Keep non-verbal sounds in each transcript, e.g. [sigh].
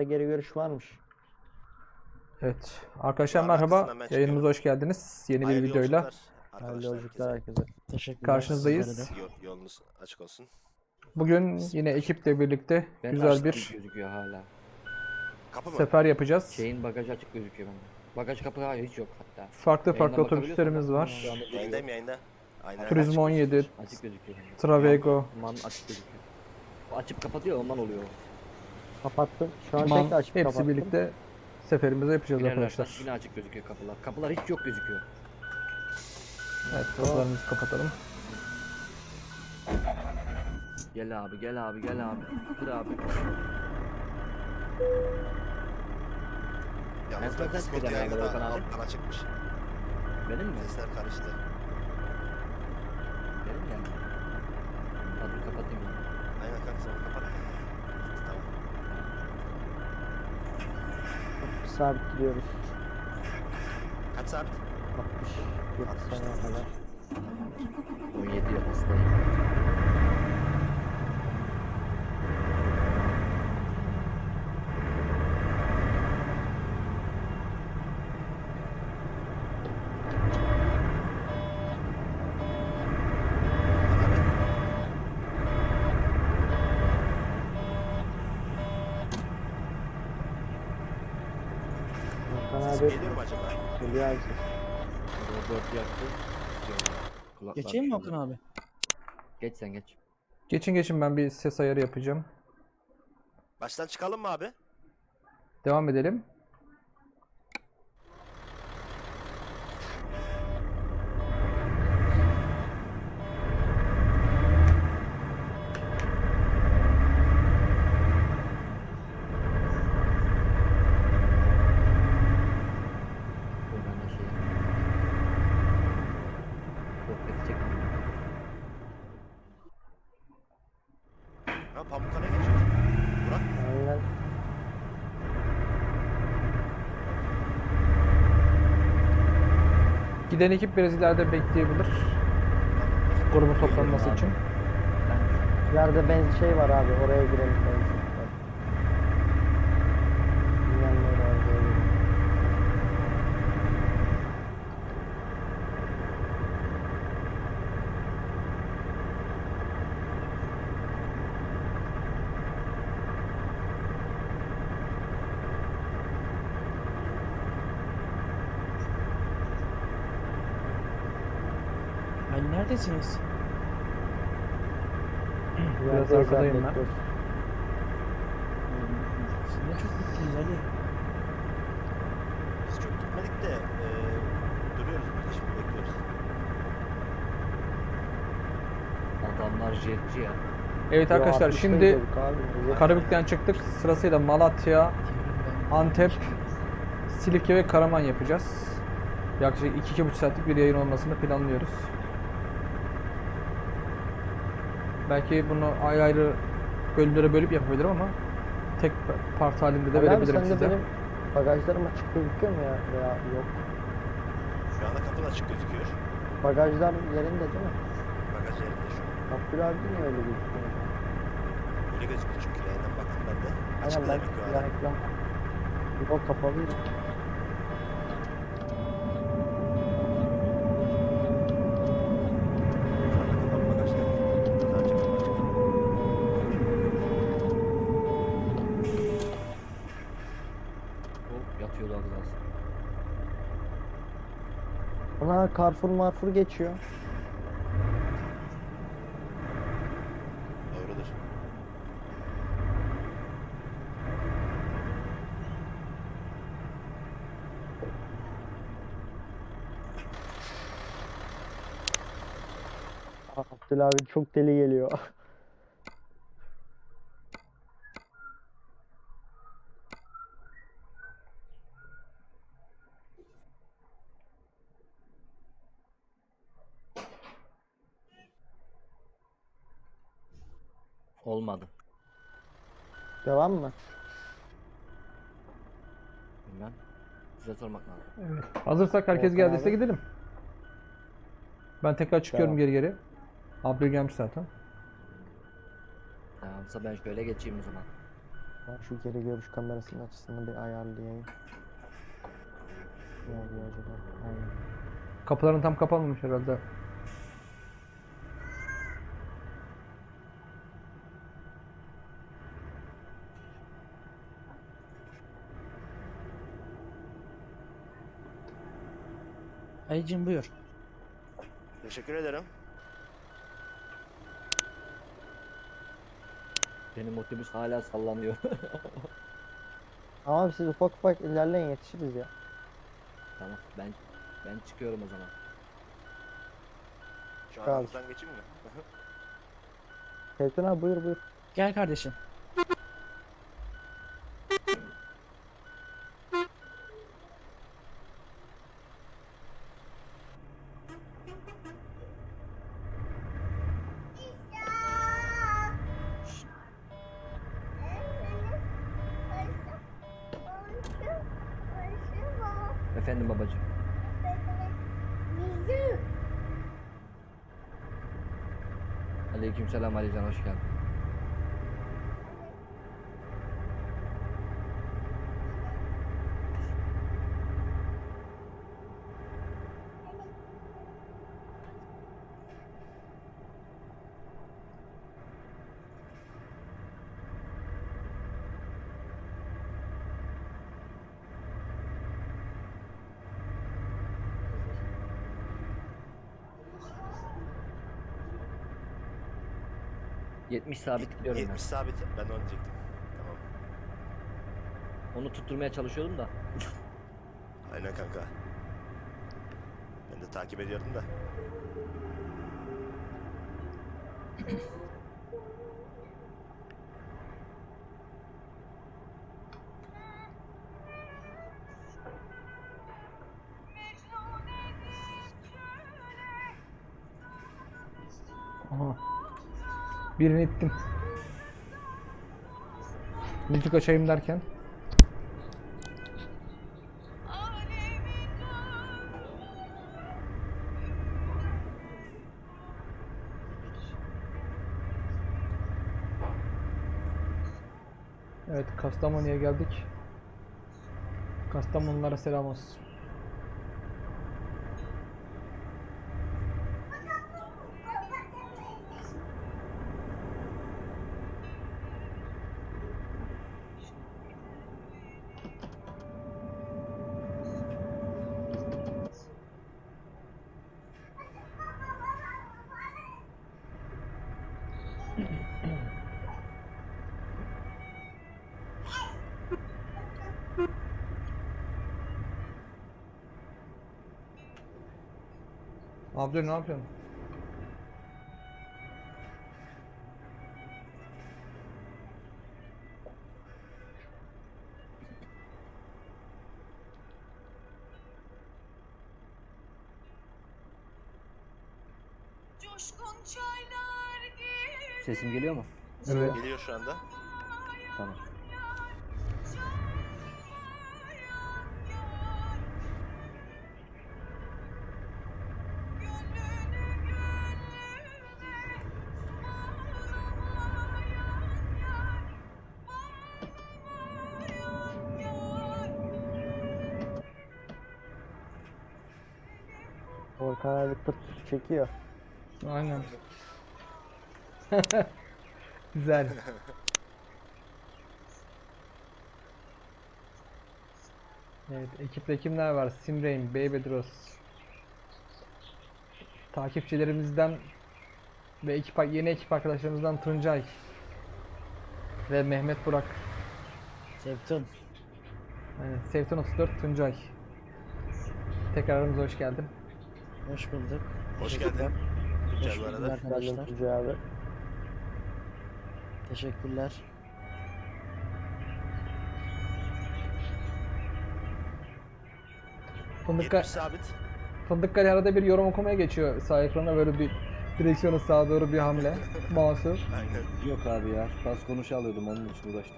Solda geri görüş varmış. Evet. Arkadaşlar merhaba. Yayınımıza hoş geldiniz. Yeni bir Hayırlı videoyla. Hayırlı yolculuklar herkese. Teşekkürler. Karşınızdayız. Yol- yolunuz açık olsun. Bugün yine ekiple birlikte Ben güzel açtım bir gözüküyor hala. Kapı mı? sefer yapacağız. Şeyin bagajı açık gözüküyor bende. Bagaj kapı hayır hiç yok hatta. Farklı farklı Yayından otobüslerimiz bakabiliyorsan var. şu anda Yayındayım yayında. Aynen. Turizm açık 17, olsun. Açık gözüküyor bende. Travego, Man açık gözüküyor. Açıp kapatıyor ondan oluyor. Kapattım. Şu an tekrar açıp hepsi kapattım. birlikte seferimizi yapacağız İlerlerken arkadaşlar. Yine açık gözüküyor kapılar. Kapılar hiç yok gözüküyor. Evet, kapılarımızı kapatalım. Gel abi gel abi gel abi. Kır abi. Yalnız Ben Discord abi. alttan açıkmış. Benim mi? Sesler karıştı. Benim yani. Hadi kapatayım ben. Aynen kanka sen kapat. Tamam. Sabit gidiyoruz. Kaç sabit? 60 70 saniye kadar. 17 yıl hastayım. Abi geliyor mu acaba? geliyor abi ses. Robot yaktı. Kulaklar Geçeyim mi. Akın abi? Geç sen geç. Geçin geçin ben bir ses ayarı yapacağım. Baştan çıkalım mı abi? Devam edelim. Dur ben de şey Sohbeti çekmem. Ha Pamukkale'ye geçiyoruz. Burak. Aynen. Giden ekip biraz ileride bekleyebilir. Grubun toplanması için. İleride benzin şey var abi oraya girelim benzin. var. Bilmem ne var böyle. Ben neredesiniz? [clears throat] Özel arkadayım ben. Siz ne çok gittiniz Ali. Biz çok gitmedik de e, duruyoruz burada şimdi bekliyoruz. Adamlar jetci ya. Evet arkadaşlar 60'ta şimdi Karabük'ten çıktık. Sırasıyla Malatya, Antep, Silifke ve Karaman yapacağız. Yaklaşık 2-2,5 saatlik bir yayın olmasını planlıyoruz. Belki bunu ayrı ayrı bölümlere bölüp yapabilirim ama tek part halinde de Ali abi verebilirim sen de size. benim bagajlarım açık gözüküyor mu ya? Veya yok. Şu anda kapı açık gözüküyor. Bagajlar yerinde değil mi? Bagaj yerinde şu an. Abdül abi niye öyle gözüküyor? Öyle gözüküyor çünkü yayından baktım ben de. Açık ben gözüküyor yan hala. ekran. Yok kapalıydı. Kapalı bagajlar. Sadece kapı açık. Hop yatıyordu az daha. Ona Carrefour marfur geçiyor. Doğrudur. Abdül abi çok deli geliyor. [laughs] Olmadı. Devam mı? Bilmem. Size sormak lazım. Hazırsak herkes Volkan geldiyse abi. gidelim. Ben tekrar çıkıyorum Devam. geri geri. Abdül gelmiş zaten. Tamamsa ben şöyle geçeyim o zaman. Ben şu geri görüş kamerasının açısını bir ayarlayayım. Ne oluyor acaba? Aynen. Kapıların tam kapanmamış herhalde. Ayıcım buyur. Teşekkür ederim. Benim otobüs hala sallanıyor. [laughs] Ama siz ufak ufak ilerleyin yetişiriz ya. tamam ben ben çıkıyorum o zaman. Şu aramızdan geçeyim mi? [laughs] Tevfik abi buyur buyur. Gel kardeşim. Aleykümselam Alican ...70 sabit gidiyorum 70 sabit. Ben onu diyecektim. Tamam. ben. Onu tutturmaya çalışıyordum da. [laughs] Aynen kanka. Ben de takip ediyordum da. [laughs] Aha. Birini ittim. Müzik açayım derken. Evet Kastamonu'ya geldik. Kastamonulara selam olsun. Abla ne yapıyorsun? Sesim geliyor mu? Evet. Geliyor şu anda. Tamam. Çekiyor. Aynen. [laughs] Güzel. Evet, ekipte kimler var? Simrain, Baby Dross. Takipçilerimizden ve ekip yeni ekip arkadaşlarımızdan Tuncay ve Mehmet Burak. Sevtun. Aynen, Sevton 34 Tuncay. Tekrar aramıza hoş geldin. Hoş bulduk. Hoş geldin. Güzel bu arada. Arkadaşlar. Tuncay abi. Teşekkürler. Fındık, 70 sabit. Fındıkkale arada bir yorum okumaya geçiyor sağ ekrana böyle bir direksiyonu sağa doğru bir hamle. [laughs] Aynen. Yok abi ya. Bas konuşu alıyordum onun için uğraştım.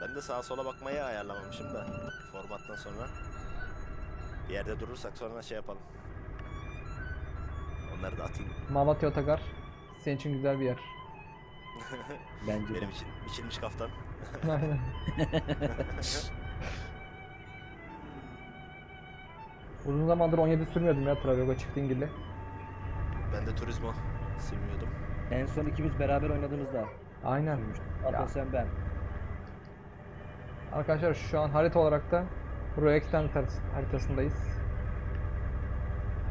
Ben de sağa sola bakmayı ayarlamamışım da. Formattan sonra. Bir yerde durursak sonra şey yapalım. Onları da atayım. Malatya Otogar. Senin için güzel bir yer. [laughs] Bence de. Benim için biçilmiş kaftan. Aynen. [laughs] Uzun zamandır 17 sürmüyordum ya Travigo çift dingilli. Ben de turizmo sürmüyordum. En son ikimiz beraber oynadığımızda. Aynen. Hatta Ya. sen ben. Arkadaşlar şu an harita olarak da Harit- haritasındayız.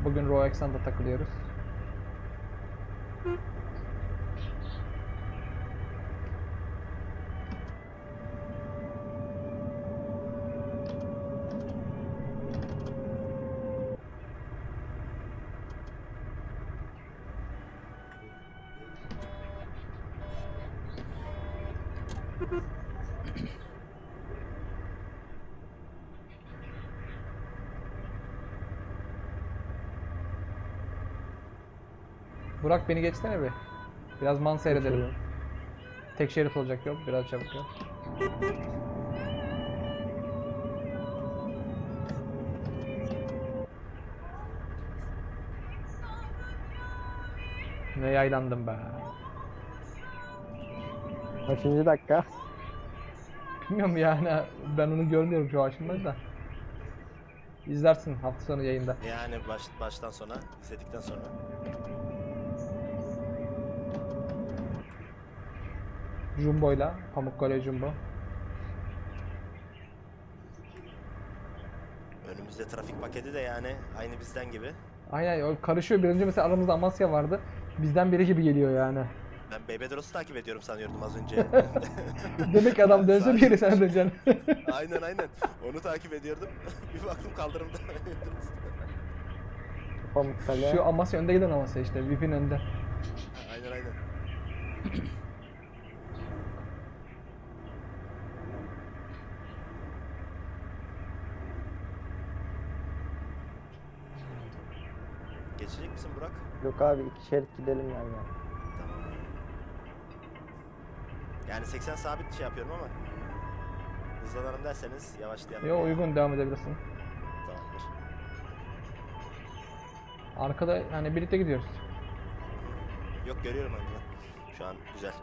Bugün Row Extended'da takılıyoruz. Burak beni geçsene bir. Biraz man seyredelim. Tek şerit olacak yol. Biraz çabuk yol. Ne yaylandım be. Kaçıncı dakika? Bilmiyorum yani ben onu görmüyorum şu aşımda da. İzlersin hafta sonu yayında. Yani baş, baştan sona, izledikten sonra. Jumbo'yla, Pamukkale Jumbo. Önümüzde trafik paketi de yani aynı bizden gibi. Aynen o karışıyor. Bir önce mesela aramızda Amasya vardı. Bizden biri gibi geliyor yani. Ben Bebedros'u takip ediyorum sanıyordum az önce. [laughs] Demek ki adam dönse bir yere sen döneceksin. [laughs] aynen aynen. Onu takip ediyordum. [laughs] bir baktım kaldırımda. Pamukkale. Şu Amasya önde giden Amasya işte. VIP'in önde. aynen aynen. Geçecek misin Burak? Yok abi iki şerit gidelim yani. Tamam. Yani 80 sabit şey yapıyorum ama hızlanalım derseniz yavaşlayalım. Yo uygun devam edebilirsin. Tamamdır. Arkada hani birlikte gidiyoruz. Yok görüyorum onu. Şu an güzel.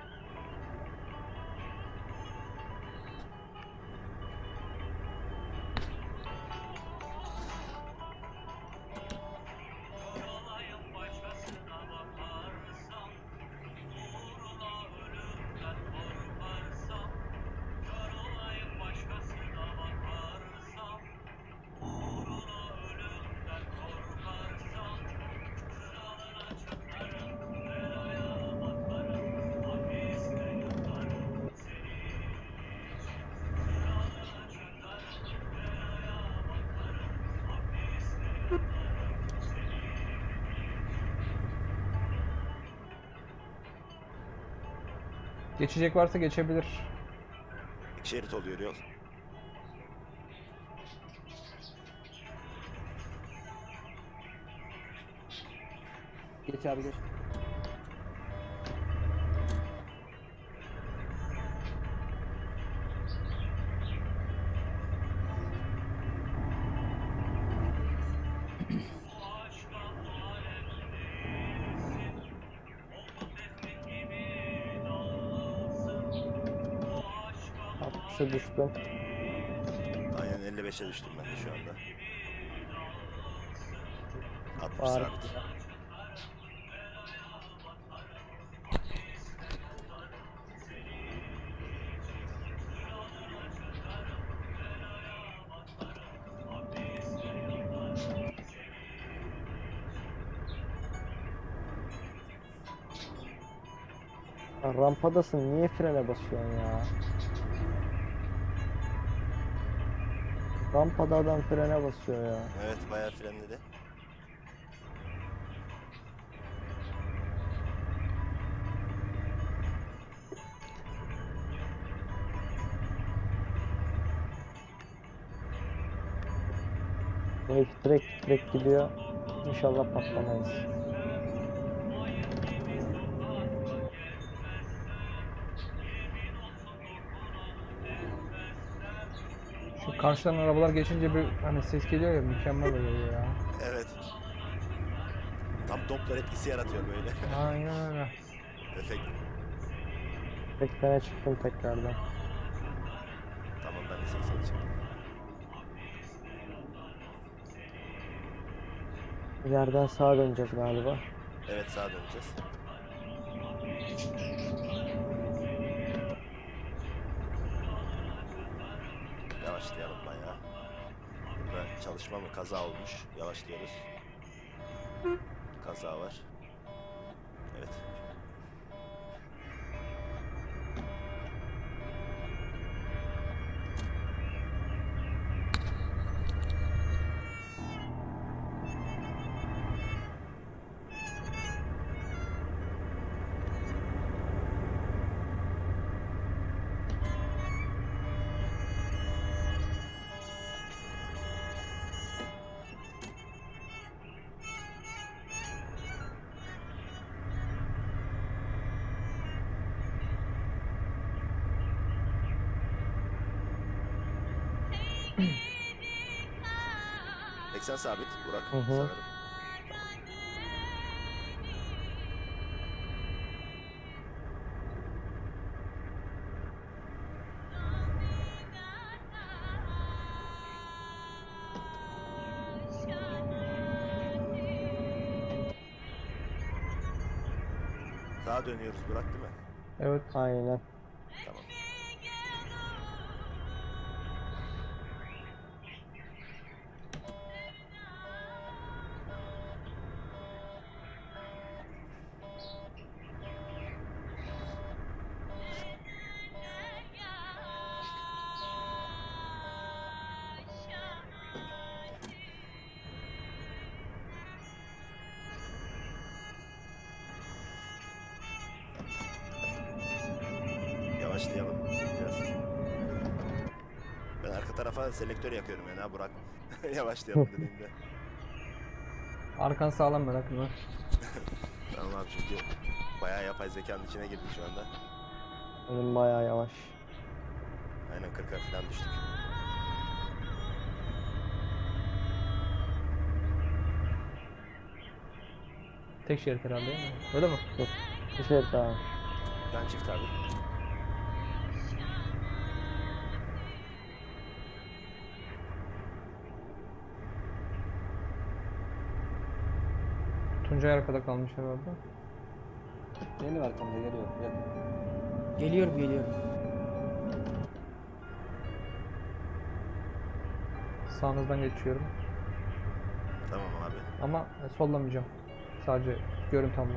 Geçecek varsa geçebilir. İki şerit oluyor yol. Geç abi geç. Altmışa düştüm. Aynen 55'e düştüm ben de şu anda. 60 Var. sabit. Rampadasın niye frene basıyorsun ya? Rampada adam frene basıyor ya. Evet bayağı frenledi. Belki direkt direkt gidiyor. İnşallah patlamayız. Karşıdan arabalar geçince bir hani ses geliyor ya mükemmel oluyor ya. Evet. Tam Doppler etkisi yaratıyor böyle. Aynen öyle. Efekt. 80'e çıktım tekrardan. Tamam ben de 80'e çıktım. İleriden sağa döneceğiz galiba. Evet sağa döneceğiz. Yavaşlayalım bayağı. Burada çalışma mı kaza olmuş. Yavaşlıyoruz. Kaza var. 80 sabit Burak Hı -hı. sanırım. Sağa dönüyoruz Burak değil mi? Evet aynen. Yavaşlayalım biraz. Ben arka tarafa selektör yakıyorum yani ha Burak. [laughs] Yavaşlayalım dediğimde. Arkan sağlam merak etme. [laughs] Tamam abi çünkü bayağı yapay zekanın içine girdik şu anda. Önüm bayağı yavaş. Aynen 40'a falan düştük. Tek şerit herhalde değil mi? Öyle mi? Bir şey daha. Ben çift abi. Tuncay arkada kalmış herhalde. Benim arkamda geliyor. Gel. Geliyorum geliyorum. Sağınızdan geçiyorum. Tamam abi. Ama e, sollamayacağım. Sadece görüntü almak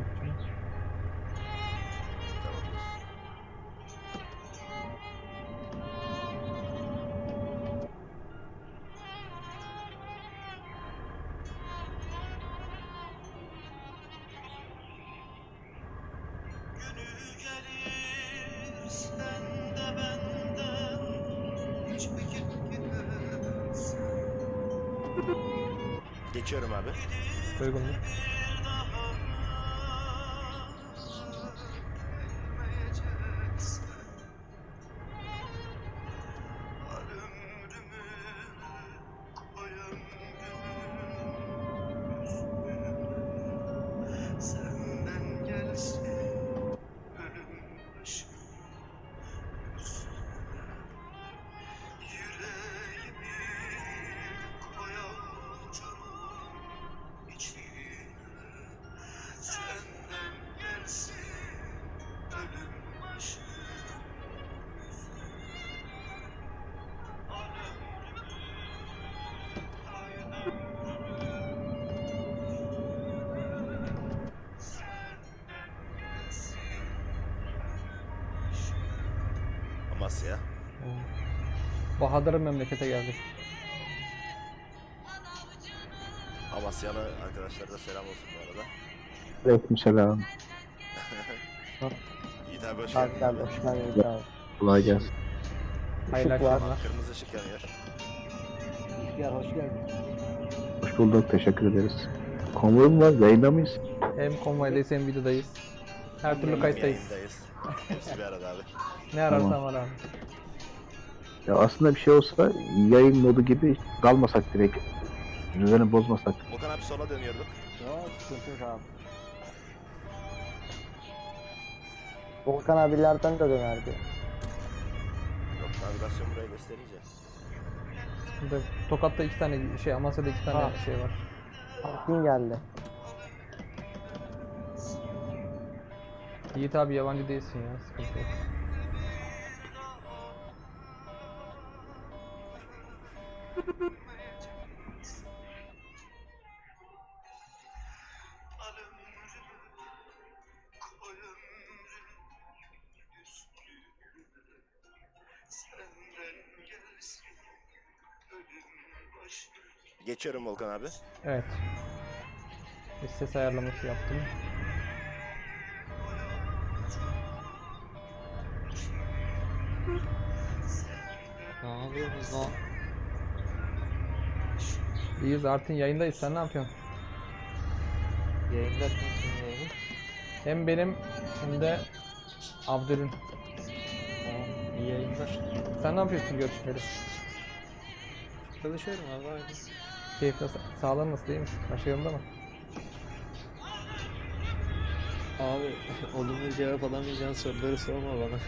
Geçiyorum abi. Uygundur. bir Bahadır'ın memlekete geldik. Amasyalı arkadaşlara da selam olsun bu arada. Aleykümselam. [laughs] Yiğit abi hoş Abi geldin. gel hoş geldin abi. Kolay gelsin. Hayırlı akşamlar. Kırmızı ışık yanıyor. İhtiyar hoş geldin. Hoş bulduk. Teşekkür ederiz. Konvoy mu var? Yayında mıyız? Hem konvoydayız hem videodayız. Her türlü kayıttayız. Hepsi bir arada abi. Ne ararsan Tamam. var abi. Ya aslında bir şey olsa yayın modu gibi kalmasak direkt. Düzeni bozmasak. Okan abi sola dönüyorduk. Yok sıkıntı yok abi. Volkan abilerden de dönerdi. Yok navigasyon buraya gösterince. Burada Tokat'ta iki tane şey, Amasya'da iki tane Ha. şey var. Kim geldi? Yiğit abi yabancı değilsin ya, sıkıntı yok. Geçiyorum Volkan abi. Evet. Bir ses ayarlaması yaptım. Ne yapıyorsunuz lan? İyiyiz Artin yayındayız. Sen ne yapıyorsun? Yayında kimsin yayını? Hem benim hem de Abdül'ün. Tamam, iyi yayınlar. Sen ne yapıyorsun görüşmeleri? Çalışıyorum abi aynı. Keyifle sa- sağlığın nasıl değil mi? Her şey yolunda mı? Abi [laughs] olumlu cevap alamayacağın soruları sorma bana.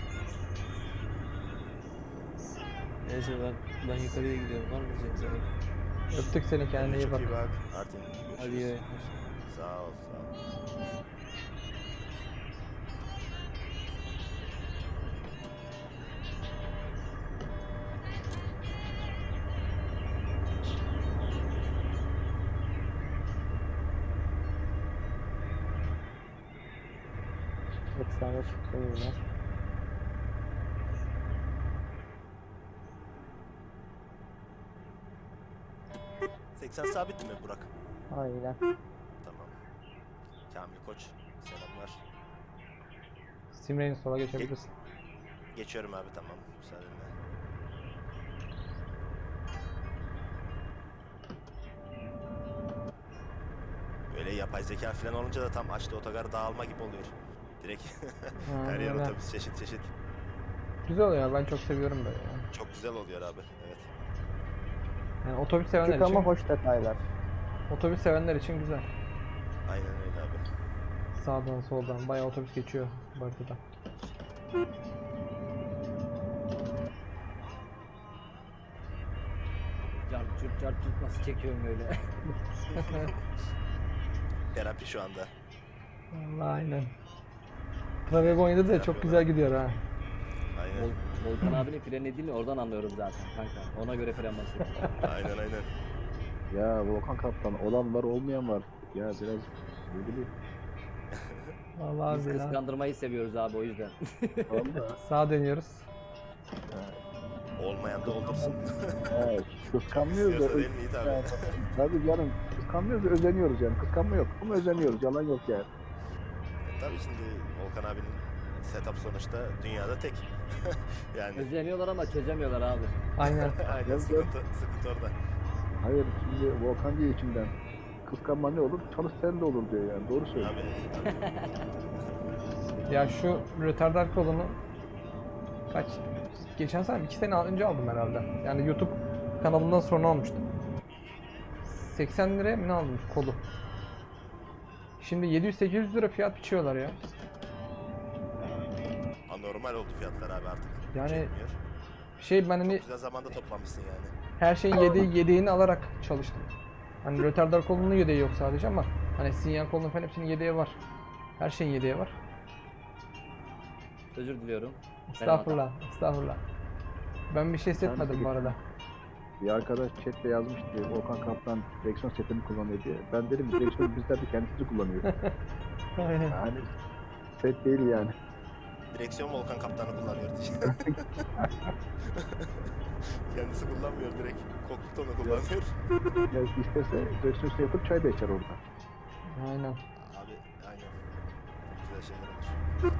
Neyse ben ben yukarıya gidiyorum. Var mı sana? Öptük seni kendine iyi bak. iyi bak. Artin. Hadi iyi. Sağ ol sağ ol. Efsane çıktı yine. 80 sabit mi Burak? Aynen. Tamam. Kamil Koç. Selamlar. Simre'nin sola geçebilirsin. Geçiyorum abi tamam. Müsaadenle. Böyle yapay zeka falan olunca da tam açtı otogar dağılma gibi oluyor. Direkt [laughs] her yer otobüs çeşit çeşit. Güzel oluyor. Ben çok seviyorum böyle yani. Çok güzel oluyor abi. Evet. Yani otobüs sevenler Küçük ama için, hoş detaylar. otobüs sevenler için güzel. Aynen öyle abi. Sağdan soldan bayağı otobüs geçiyor bu haritada. Cart curt cart curt nasıl çekiyorum böyle? [laughs] Terapi şu anda. Vallahi aynen. Travego'ydu da çok güzel gidiyor ha. Aynen. Vol Volkan abinin freni değil mi? Oradan anlıyorum zaten kanka. Ona göre fren basıyorum. [laughs] aynen aynen. Ya Volkan Kaptan olan var olmayan var. Ya biraz ne bileyim. [laughs] Vallahi Biz billahi. kıskandırmayı seviyoruz abi o yüzden. Valla. [laughs] Sağa dönüyoruz. Olmayan da oldursun. Evet, kıskanmıyoruz da. İstiyorsa değil mi Yiğit abi? Yani, Tabii canım kıskanmıyoruz da özeniyoruz yani. Kıskanma yok ama özeniyoruz. Yalan yok yani. Tabii şimdi Volkan abinin setup sonuçta dünyada tek. [laughs] yani Özleniyorlar ama çözemiyorlar abi. Aynen. [laughs] aynen sıkıntı, sıkıntı orada. Hayır şimdi Volkan diyor içimden. Kıskanma ne olur? Çalış sen de olur diyor yani. Doğru söylüyor. Abi, [laughs] Ya şu retardar kolunu kaç geçen sene iki sene önce aldım herhalde. Yani YouTube kanalından sonra almıştım. 80 liraya mı ne aldım kolu? Şimdi 700-800 lira fiyat biçiyorlar ya. Anormal oldu fiyatlar abi artık. Yani- Çekmiyor. Şey ben hani Güzel zamanda toplamışsın yani. her şeyin yedeği yedeğini alarak çalıştım. Hani retardar kolunun yedeği yok sadece ama hani sinyal kolunun falan hepsinin yedeği var. Her şeyin yedeği var. Özür diliyorum. Estağfurullah, estağfurullah. Ben bir şey hissetmedim bu arada. Bir arkadaş chatte yazmıştı. Volkan Kaptan direksiyon setini kullanıyor diye. Ben dedim direksiyon bizler de kendisi kullanıyor. Aynen. [laughs] Yani set değil yani. Direksiyon Volkan kaptanı kullanıyor. Kendisi kullanmıyor direkt. Kokpit onu kullanıyor. Ya istese direksiyon yapıp çay da içer orada. Aynen. Abi aynen. Güzel şeyler olur.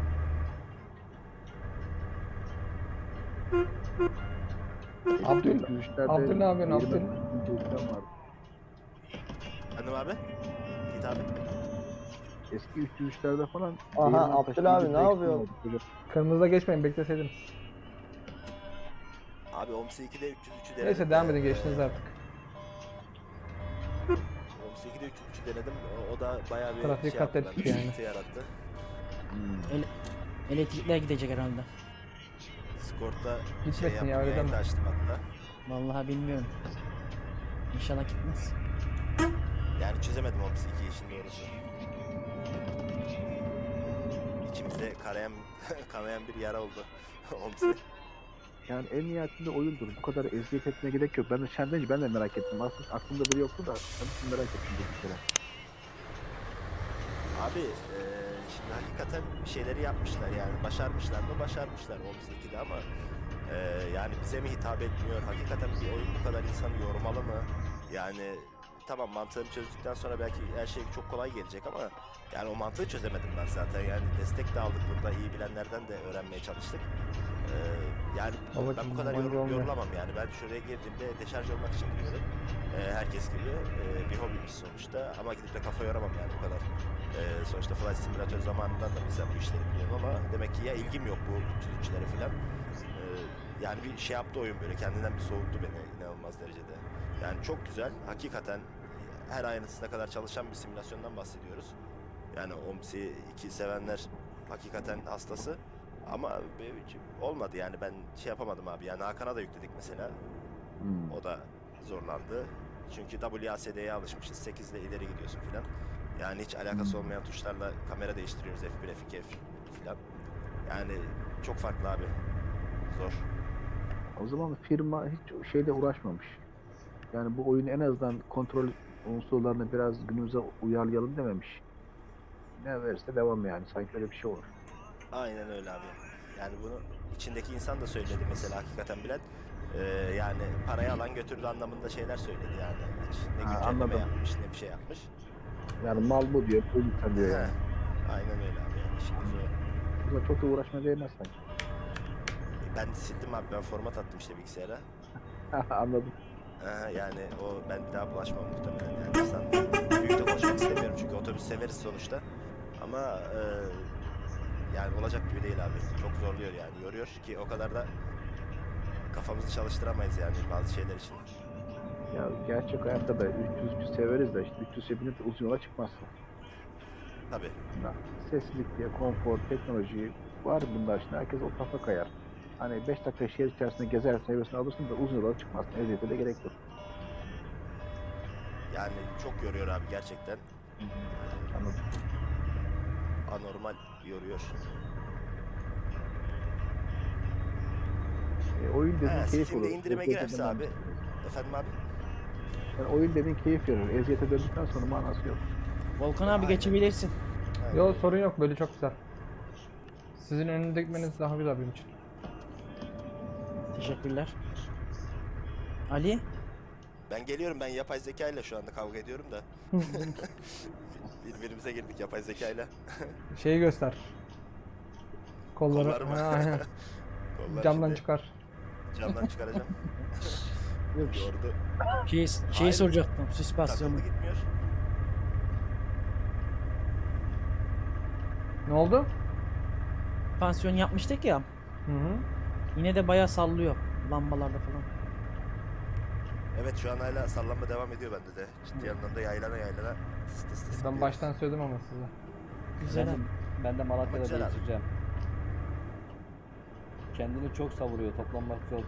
Abdül- Eski 303'lerde Abdül ne yapıyorsun, Abdül? Efendim abi? Git abi. Eski 303'lerde falan Aha, Abdül abi ne ekran yapıyor? vardı. Böyle Kırmızıda geçmeyin bekleseydiniz. Abi OMS 2'de 303'ü denedim. Neyse devam edin geçtiniz artık. OMS 2'de 303'ü denedim. O, da bayağı bir Trafik şey yaptı. ettik bende, yani. sıkıntı yarattı. Hmm. Elektrikler gidecek herhalde. Gitmesin şey ya, yaptım, öyle yayın da açtım hatta. Vallahi bilmiyorum. İnşallah gitmez. Yani çözemedim o iki işin doğrusu. İçimizde kanayan, [laughs] kanayan bir yara oldu. [laughs] Omsi. Yani en nihayetinde oyundur. Bu kadar eziyet etmeye gerek yok. Ben de sen deyince ben de merak ettim. Aslında aklımda biri yoktu da ben de merak ettim bu kere. Abi eee, şimdi hakikaten bir şeyleri yapmışlar yani başarmışlar mı başarmışlar Omsi 2'de ama eee, yani bize mi hitap etmiyor hakikaten bir oyun bu kadar insanı yormalı mı yani tamam mantığını çözdükten sonra belki her şey çok kolay gelecek ama yani o mantığı çözemedim ben zaten yani destek de aldık burada iyi bilenlerden de öğrenmeye çalıştık Eee, yani Babacım, ben bu kadar yabancı yor- olma. yorulamam yani ben şuraya girdiğimde deşarj olmak için giriyorum Eee, herkes gibi Eee, bir hobimiz sonuçta ama gidip de kafa yoramam yani bu kadar ee, sonuçta Flight Simulator zamanından da mesela bu işleri biliyorum ama demek ki ya ilgim yok bu 303'lere falan. Ee, yani bir şey yaptı oyun böyle kendinden bir soğuttu beni inanılmaz derecede. Yani çok güzel. Hakikaten her ayrıntısına kadar çalışan bir simülasyondan bahsediyoruz. Yani OMSI 2 sevenler hakikaten hastası. Ama olmadı yani ben şey yapamadım abi. Yani Hakan'a da yükledik mesela. Hmm. O da zorlandı. Çünkü WASD'ye alışmışız. 8 ile ileri gidiyorsun filan. Yani hiç alakası Hmm. olmayan tuşlarla kamera değiştiriyoruz F1, F2, F filan. Yani çok farklı abi. Zor. O zaman firma hiç şeyle uğraşmamış. Yani bu oyunu en azından kontrol unsurlarını biraz günümüze uyarlayalım dememiş. Ne verirse devam yani. Sanki öyle bir şey olur. Aynen öyle abi. Yani bunu içindeki insan da söyledi mesela hakikaten bilen. Ee, yani parayı alan götürdü anlamında şeyler söyledi yani. Hiç ne Ha, güncelleme yapmış ne bir şey yapmış. Yani mal bu diyor, bu lütfen diyor yani. Aynen öyle abi yani işin özü o. Burada çok da uğraşma değmez sanki. Ben sildim abi ben format attım işte bilgisayara. [laughs] Anladım. Ee, yani o ben bir daha bulaşmam muhtemelen yani. Sen büyük de konuşmak istemiyorum çünkü otobüs severiz sonuçta. Ama e, yani olacak gibi değil abi. Çok zorluyor yani. Yoruyor ki o kadar da kafamızı çalıştıramayız yani bazı şeyler için. Ya gerçek hayatta da 300 severiz de işte 300 binip de uzun yola çıkmazsın. Tabii. Ya, Seslilik diye, konfor, teknoloji var bunlar şimdi. Herkes o kafa kayar. Hani 5 dakika şehir içerisinde gezersin, hevesini alırsın da uzun yola çıkmazsın. Eziyete de gerek yok. Yani çok yoruyor abi gerçekten. Anladım. Anormal yoruyor. E, oyun dediğin keyif Steam'de olur. indirime Eziyete girerse dönmem. abi. Efendim abi? Yani oyun dediğin keyif verir. Eziyete döndükten sonra manası yok. Volkan abi Aynen. geçebilirsin. Aynen. Yok sorun yok böyle çok güzel. Sizin önünde gitmeniz daha güzel benim için. Teşekkürler. Ali? Ben geliyorum ben yapay zeka ile şu anda kavga ediyorum da. [laughs] Birbirimize girdik yapay zeka ile. Şeyi göster. Kolları. Kollarımı. Ha, aynen. [laughs] Kollar Camdan şimdi çıkar. Camdan çıkaracağım. [laughs] Yordu. Şey, şeyi Hayır. soracaktım. Süspansiyonu. Takıldı gitmiyor. Ne oldu? Pansiyon yapmıştık ya. Hı hı. Yine de bayağı sallıyor. Lambalarda falan. Evet şu an hala sallanma devam ediyor bende de. Ciddi anlamda yaylana yaylana. Tıs tıs tıs Ben gidiyor. baştan söyledim ama size. Güzel Ben de, abi. ben de Malatya'da Güzel abi. değiştireceğim. Kendini çok savuruyor, toplanmak zor.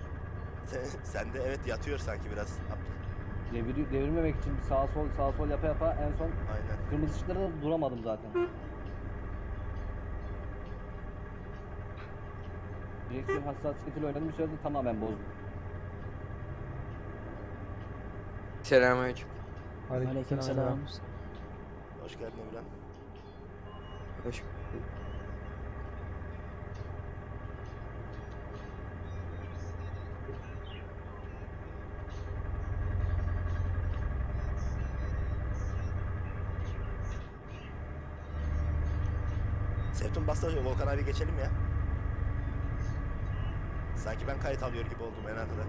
Sen, sen de evet yatıyor sanki biraz. Devir, devirmemek için bir sağa sol sağa sol yapa yapa en son Aynen. kırmızı ışıklarda da duramadım zaten. Direksiyon hassasiyetiyle oynadım bir sürede tamamen bozdum. Selamünaleyküm. Aleykümselam. Hoş geldin Emirhan. Hoş Sevtun basta Volkan abi geçelim ya. Sanki ben kayıt alıyor gibi oldum en arkada.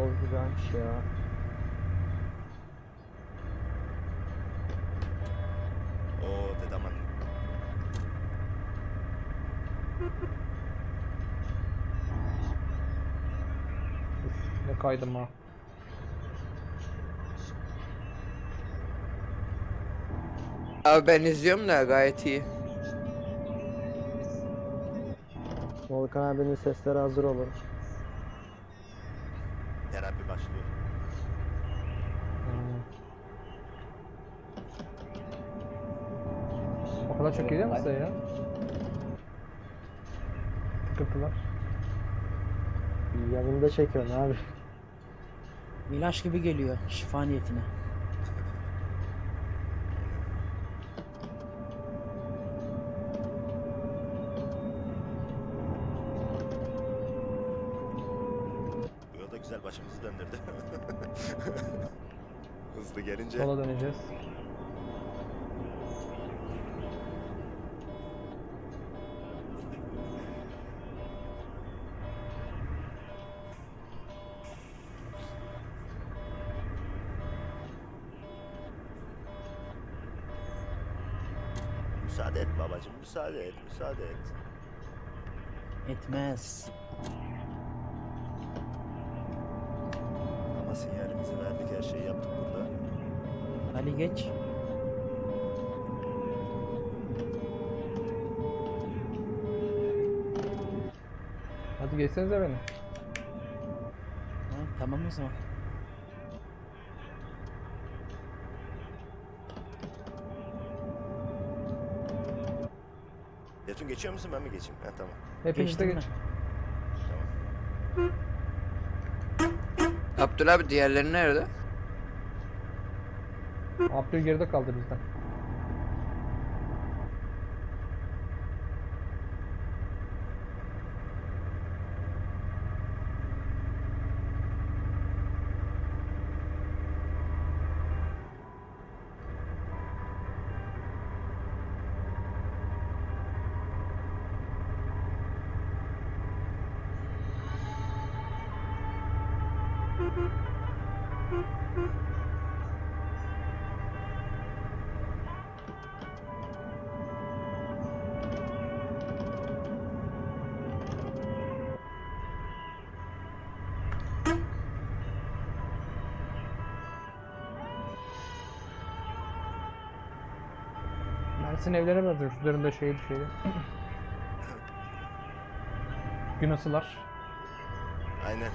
O güzelmiş ya. Oo dedaman. Ne kaydım ha. Abi ben izliyorum da gayet iyi. Volkan abinin sesleri hazır olun. Terapi başlıyor. O kadar çok geliyor mu size ya? Tıkırtılar. Yanında çekiyorsun abi. İlaç gibi geliyor şifa niyetine. Güzel başımızı döndürdü. [laughs] Hızlı gelince. Sola döneceğiz. Müsaade et babacım, müsaade et, müsaade et. Etmez. Ali geç. Hadi geçsenize beni. Ha, tamam o zaman. Yetun geçiyor musun, ben mi geçeyim? Ha tamam. Hepiniz de geç. Tamam. Abdül abi diğerleri nerede? Abdül geride kaldı bizden. Mersin evlere benziyor. Üzerinde şey bir şeydi. Gün ısılar. Aynen.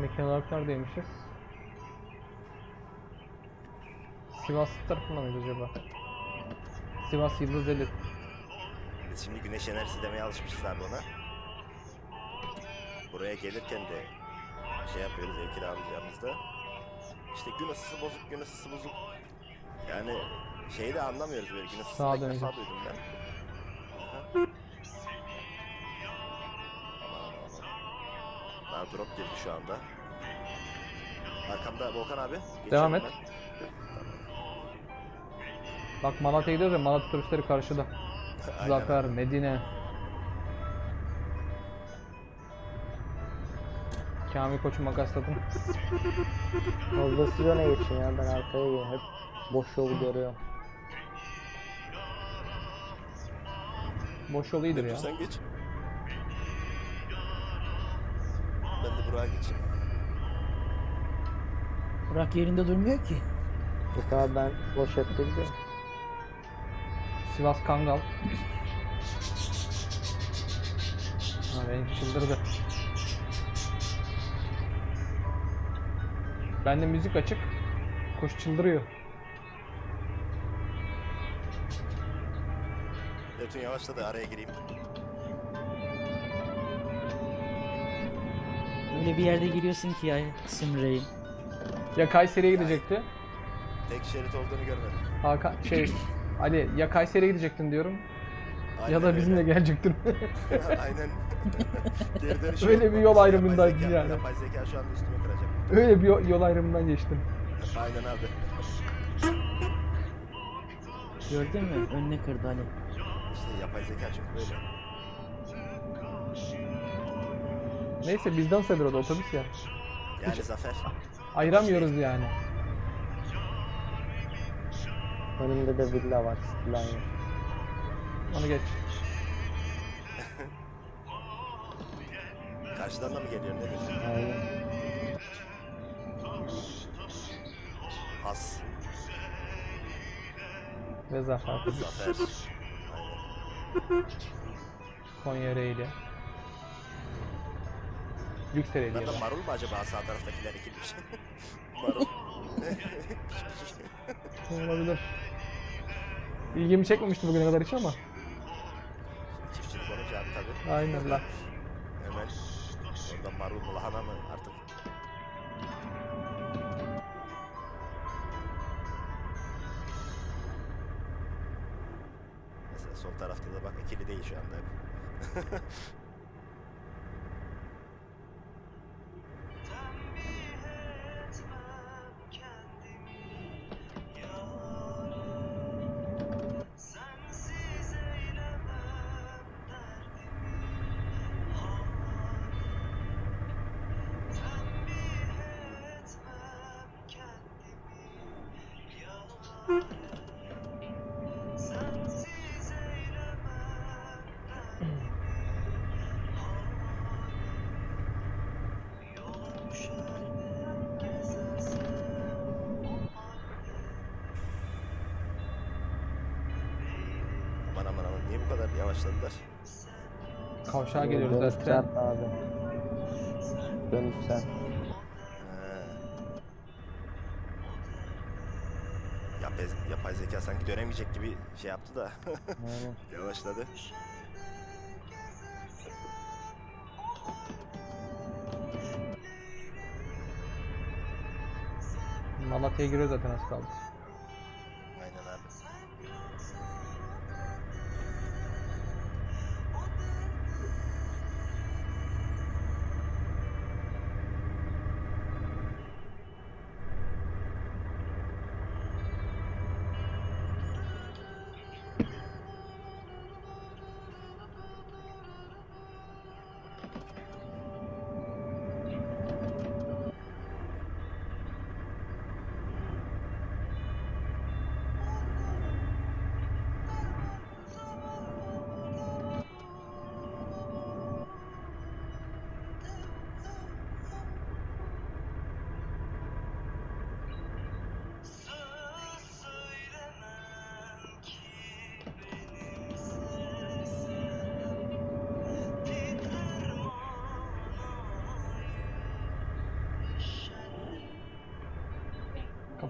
Mekan olarak neredeymişiz? Sivas tarafında mıyız acaba? Sivas Yıldız Eli. Biz şimdi güneş enerjisi demeye alışmışız abi ona. Buraya gelirken de şey yapıyoruz ev kiralayacağımızda. İşte gün ısısı bozuk, gün ısısı bozuk. Yani şeyi de anlamıyoruz böyle gün ısısını Sağa döneceğiz. duydum ben. Daha drop girdi şu anda. Arkamda Volkan abi. Devam et. ben. Bak Malatya'ya gidiyoruz ya Malatya turistleri karşıda. [laughs] Zafer. Medine. Kamil Koç'u makasladım. Fazla siz öne geçin ya ben arkaya geleyim. Hep boş yolu görüyorum. Boş yol iyidir ya. Sen geç. Ben de buraya geçeyim. Burak yerinde durmuyor ki. Yok abi ben boş hep gidiyorum. Sivas Kangal. [laughs] Ha benim çıldırdı. Bende müzik açık. Kuş çıldırıyor. Yetun yavaşla da araya gireyim. Öyle bir yerde giriyorsun ki ya Simrey'in. Ya Kayseri'ye gidecekti. Tek şerit olduğunu görmedim. Hakan şey [clears throat] Ali ya Kayseri'ye gidecektin diyorum ya Aynen da bizimle öyle. gelecektin. [laughs] Aynen. Geri dönüş Öyle yok. bir yol ayrımındaydın zeka- yani. Yapay zeka şu anda üstüme kıracak. Öyle bir yol, yol ayrımından geçtim. Aynen abi. Gördün mü? Önüne kırdı Ali. İşte yapay zeka çünkü böyle. Neyse bizden sayılır o da otobüs ya. Yani zafer. Ayıramıyoruz yani. Önümde de villa var. Skyline. Onu geç. Karşıdan da mı geliyor ne diyorsun? Aynen. Has. Ve Zafer. Zafer. Konya Ereğli. Lüks Ereğli ya Bunlar da marul mu acaba sağ taraftakiler ekilmiş? [laughs] marul. Olabilir. İlgimi çekmemişti bugüne kadar hiç ama. Aynen lan. Hemen orada marul mu lahana mı artık. Mesela sol tarafta da bak ikili değil şu anda. [laughs] Kavşağa geliyoruz Dönüş zaten. sert abi. Dönüş sert. He. Yapay, yapay zeka sanki dönemeyecek gibi şey yaptı da Aynen. [laughs] yavaşladı. Malatya'ya giriyor zaten az kaldı.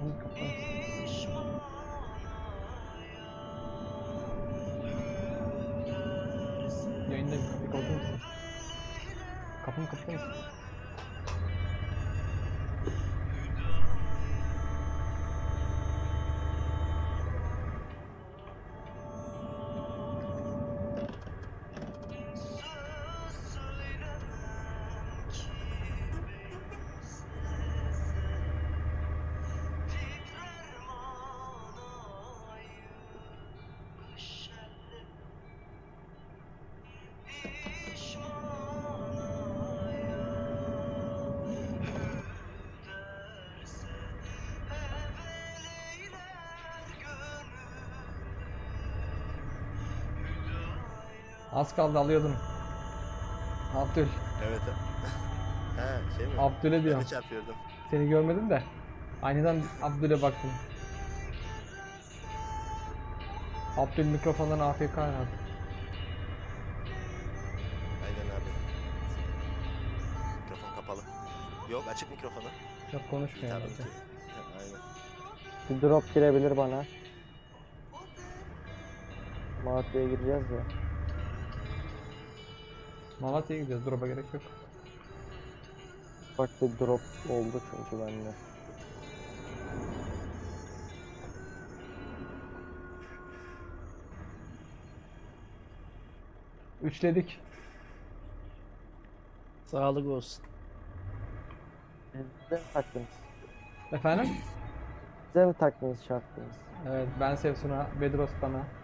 one couple Az kaldı alıyordum. Abdül. Evet. [laughs] He şey mi? Abdül'e Ben diyorum. de çarpıyordum. Seni görmedim de. Aniden Abdül'e baktım. Abdül mikrofondan AFK herhalde. Aynen abi. Mikrofon kapalı. Yok açık mikrofonu. Çok İyi konuşmuyor tabii herhalde. ki. Aynen. Bir drop girebilir bana. Malatya'ya gireceğiz ya. Malatya'ya gidiyoruz. Drop'a gerek yok. Ufak bir drop oldu çünkü bende. Üçledik. Sağlık olsun. Bize mi taktınız? Efendim? Bize mi taktınız çarptınız? Evet ben Sevsun'a, Bedros bana.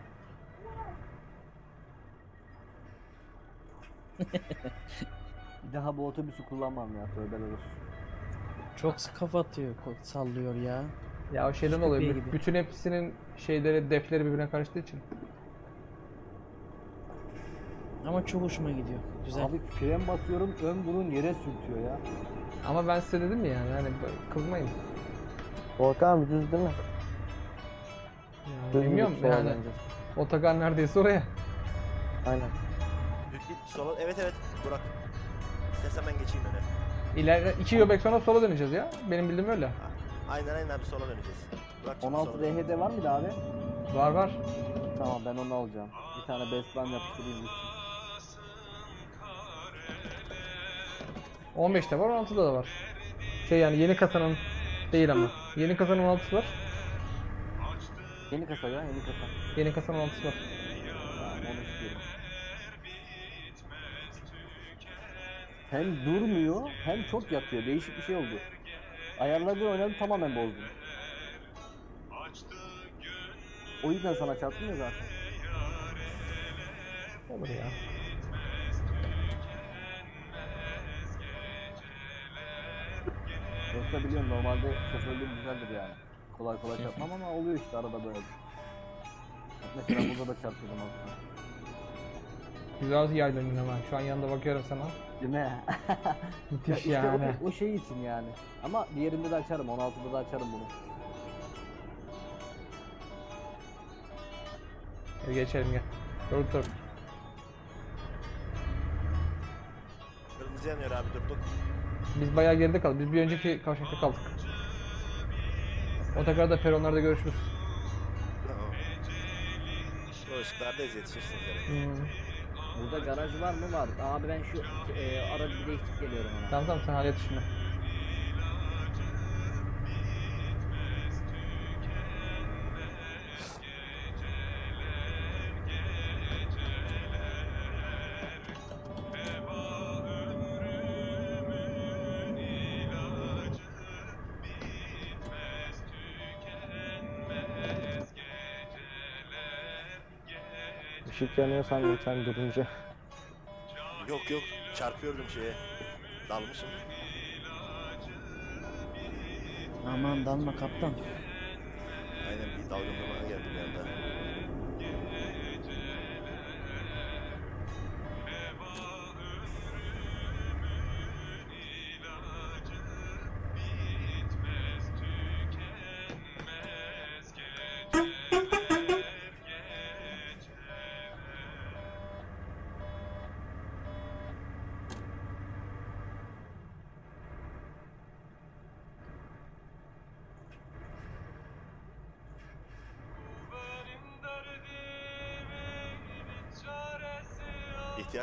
[laughs] Bir daha bu otobüsü kullanmam ya tövbeler olsun. Çok kafa atıyor, ko- sallıyor ya. Ya o şeyden oluyor. gidiyor. Bütün hepsinin şeyleri, defleri birbirine karıştığı için. Ama çok hoşuma gidiyor. Güzel. Abi fren basıyorum ön burun yere sürtüyor ya. Ama ben size dedim ya yani, yani böyle kızmayın. Volkan abi düz değil mi? Yani Düz bilmiyorum sola yani. döneceğiz. Otogar neredeyse oraya. Aynen. Sola. Evet evet Burak. İstersen ben geçeyim öne. İleride iki göbek sonra sola döneceğiz ya. Benim bildiğim öyle. Aynen aynen abi sola döneceğiz. Burak'cığım 16 sola dön. DHD var mıydı abi? Var var. Tamam ben onu alacağım. Bir tane best line yapıştırayım gitsin. 15'te var 16'da da var. Şey yani yeni kasanın değil ama. Yeni kasanın 16'sı var. Yeni kasa ya yeni kasa. Yeni kasanın 16'sı var. Hem durmuyor hem çok yatıyor. Değişik bir şey oldu. Ayarları oynadım tamamen bozdum. O yüzden sana çarptım ya zaten. Olur ya. Yoksa biliyorum normalde şoförlüğüm güzeldir yani. Kolay kolay [laughs] çarpmam ama oluyor işte arada böyle. Mesela burada da çarpıyordum önce. Güzel döndün hemen. Şu an yanında bakıyorum sana. Değil mi? [laughs] Müthiş işte yani. o, o şey için yani. Ama diğerinde de açarım. 16'da da açarım bunu. Hadi geçelim gel. Dur dur. Kırmızı yanıyor abi durduk. Biz bayağı geride kaldık. Biz bir önceki kavşakta kaldık. Otogarda peronlarda görüşürüz. Tamam. O ışıklardayız yetişirsiniz yani. Hmm. Burada garaj var mı? Var. Abi ben şu e, aracı değiştirip geliyorum ona. Tamam tamam sen hallet işini. Işık yanıyor sandım sen durunca. Yok yok çarpıyordum şeye. Dalmışım. Aman dalma kaptan. Aynen bir dalgınlığına geldi bir anda.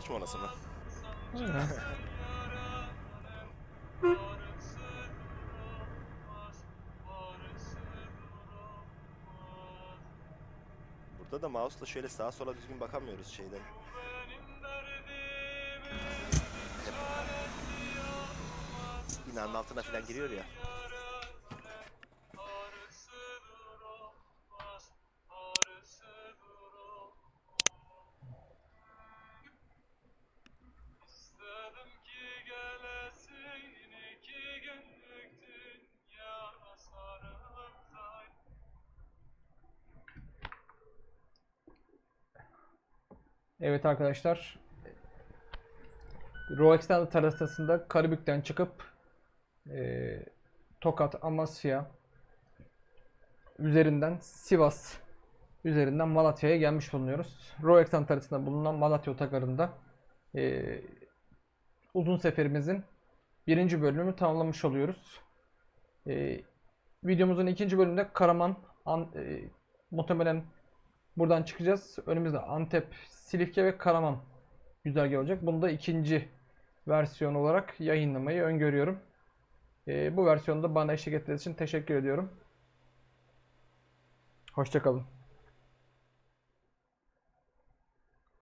Molası mı? Duramaz. [laughs] Burada da mouse'la şöyle sağa sola düzgün bakamıyoruz şeyden. Binanın altına falan giriyor ya. Evet arkadaşlar. Row Extended terasasında Karabük'ten çıkıp eee, Tokat, Amasya üzerinden Sivas üzerinden Malatya'ya gelmiş bulunuyoruz. Row Extended terasasında bulunan Malatya otogarında eee, uzun seferimizin birinci bölümünü tamamlamış oluyoruz. Eee, videomuzun ikinci bölümünde Karaman, An, eee, muhtemelen Buradan çıkacağız. Önümüzde Antep, Silifke ve Karaman güzergahı olacak. Bunu da ikinci versiyon olarak yayınlamayı öngörüyorum. Ee, bu versiyonda bana eşlik ettiğiniz için teşekkür ediyorum. Hoşçakalın.